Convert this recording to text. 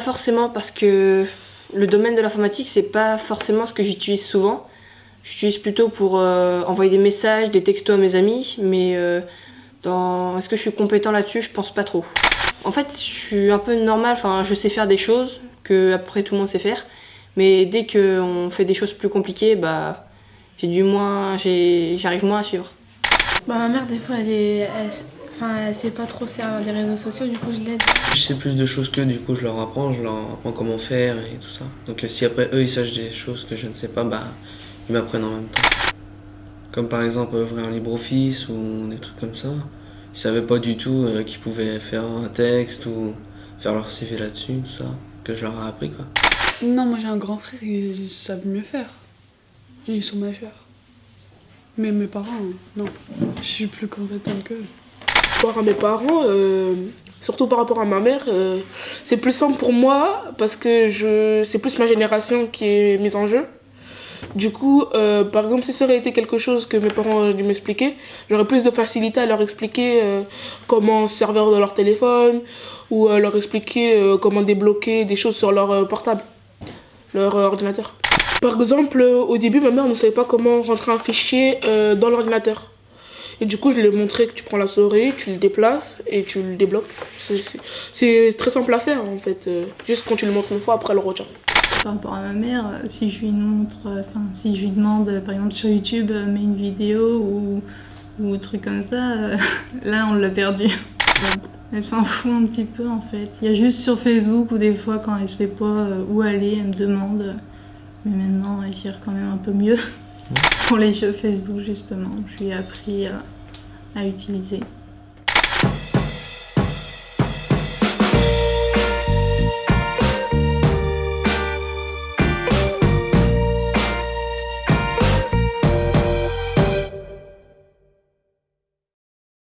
forcément parce que le domaine de l'informatique, c'est pas forcément ce que j'utilise souvent. J'utilise plutôt pour euh, envoyer des messages, des textos à mes amis, mais euh, dans... est-ce que je suis compétent là-dessus? Je pense pas trop. En fait, je suis un peu normal, enfin, je sais faire des choses que après tout le monde sait faire, mais dès qu'on fait des choses plus compliquées, bah, j'ai du moins, j'arrive moins à suivre. Bah, ma mère, des fois, elle est, enfin, elle sait pas trop servir des réseaux sociaux, du coup, je l'aide. Je sais plus de choses qu'eux, du coup, je leur apprends, je leur apprends comment faire et tout ça. Donc, si après eux, ils sachent des choses que je ne sais pas, bah, ils m'apprennent en même temps. Comme par exemple ouvrir un LibreOffice ou des trucs comme ça. Ils savaient pas du tout euh, qu'ils pouvaient faire un texte ou faire leur CV là-dessus, tout ça, que je leur ai appris quoi. Non, moi j'ai un grand frère, ils savent mieux faire. Ils sont majeurs. Mais mes parents, non. Je suis plus compétente qu'eux. Rapport à mes parents, euh, surtout par rapport à ma mère, euh, c'est plus simple pour moi parce que c'est plus ma génération qui est mise en jeu. Du coup, euh, par exemple, si ça aurait été quelque chose que mes parents ont dû m'expliquer, j'aurais plus de facilité à leur expliquer comment se servir de leur téléphone ou euh, leur expliquer comment débloquer des choses sur leur portable, leur ordinateur. Par exemple, au début, ma mère ne savait pas comment rentrer un fichier dans l'ordinateur. Et du coup, je lui ai montré que tu prends la souris, tu le déplaces et tu le débloques. C'est très simple à faire en fait. Juste quand tu le montres une fois, après elle le retient par rapport à ma mère, euh, si je lui montre, euh, enfin si je lui demande euh, par exemple sur YouTube, mets une vidéo ou, ou un truc comme ça, là on l'a perdu. Elle s'en fout un petit peu en fait. Il y a juste sur Facebook où des fois quand elle sait pas où aller, elle me demande. Mais maintenant elle gère quand même un peu mieux pour les jeux Facebook justement. Je lui ai appris à, à utiliser.